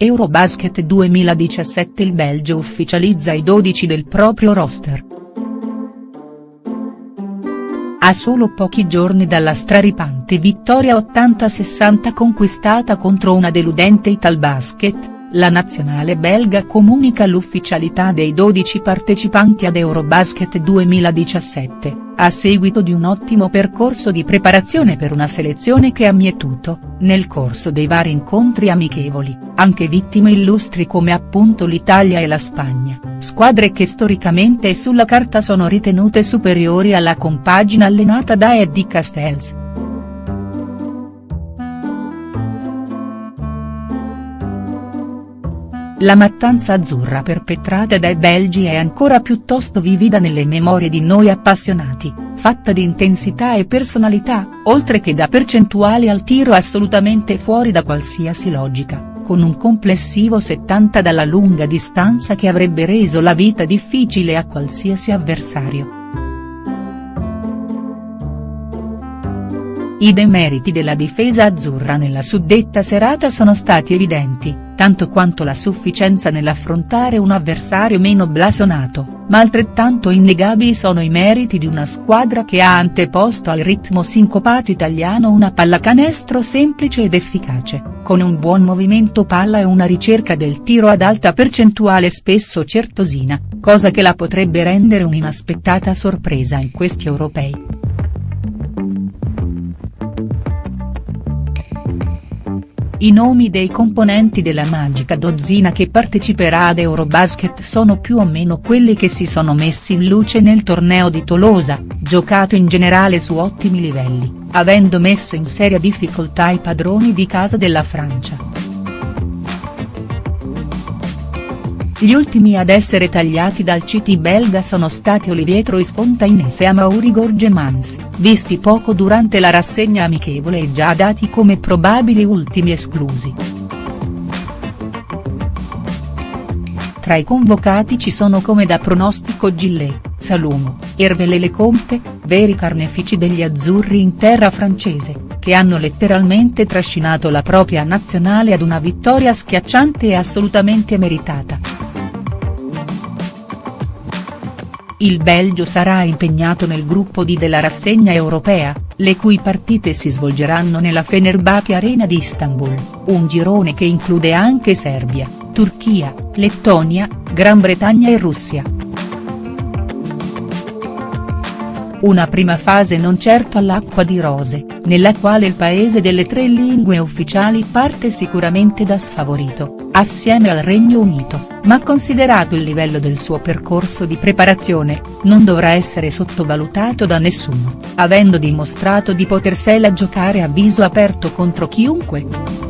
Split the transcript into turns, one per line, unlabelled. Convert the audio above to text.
Eurobasket 2017 Il Belgio ufficializza i 12 del proprio roster. A solo pochi giorni dalla straripante vittoria 80-60 conquistata contro una deludente Italbasket, la nazionale belga comunica l'ufficialità dei 12 partecipanti ad Eurobasket 2017, a seguito di un ottimo percorso di preparazione per una selezione che ha mietuto, nel corso dei vari incontri amichevoli, anche vittime illustri come appunto l'Italia e la Spagna, squadre che storicamente e sulla carta sono ritenute superiori alla compagine allenata da Eddie Castells. La mattanza azzurra perpetrata dai belgi è ancora piuttosto vivida nelle memorie di noi appassionati, fatta di intensità e personalità, oltre che da percentuali al tiro assolutamente fuori da qualsiasi logica, con un complessivo 70 dalla lunga distanza che avrebbe reso la vita difficile a qualsiasi avversario. I demeriti della difesa azzurra nella suddetta serata sono stati evidenti, tanto quanto la sufficienza nell'affrontare un avversario meno blasonato, ma altrettanto innegabili sono i meriti di una squadra che ha anteposto al ritmo sincopato italiano una pallacanestro semplice ed efficace, con un buon movimento palla e una ricerca del tiro ad alta percentuale spesso certosina, cosa che la potrebbe rendere un'inaspettata sorpresa in questi europei. I nomi dei componenti della magica dozzina che parteciperà ad Eurobasket sono più o meno quelli che si sono messi in luce nel torneo di Tolosa, giocato in generale su ottimi livelli, avendo messo in seria difficoltà i padroni di casa della Francia. Gli ultimi ad essere tagliati dal CT belga sono stati Olivier Trois-Fontaines e Amaury Gorgemans, visti poco durante la rassegna amichevole e già dati come probabili ultimi esclusi. Tra i convocati ci sono come da pronostico Gillet, Salumo, Ervele Leconte, veri carnefici degli azzurri in terra francese, che hanno letteralmente trascinato la propria nazionale ad una vittoria schiacciante e assolutamente meritata. Il Belgio sarà impegnato nel gruppo D della rassegna europea, le cui partite si svolgeranno nella Fenerbahce Arena di Istanbul, un girone che include anche Serbia, Turchia, Lettonia, Gran Bretagna e Russia. Una prima fase non certo all'acqua di rose, nella quale il paese delle tre lingue ufficiali parte sicuramente da sfavorito, assieme al Regno Unito, ma considerato il livello del suo percorso di preparazione, non dovrà essere sottovalutato da nessuno, avendo dimostrato di potersela giocare a viso aperto contro chiunque.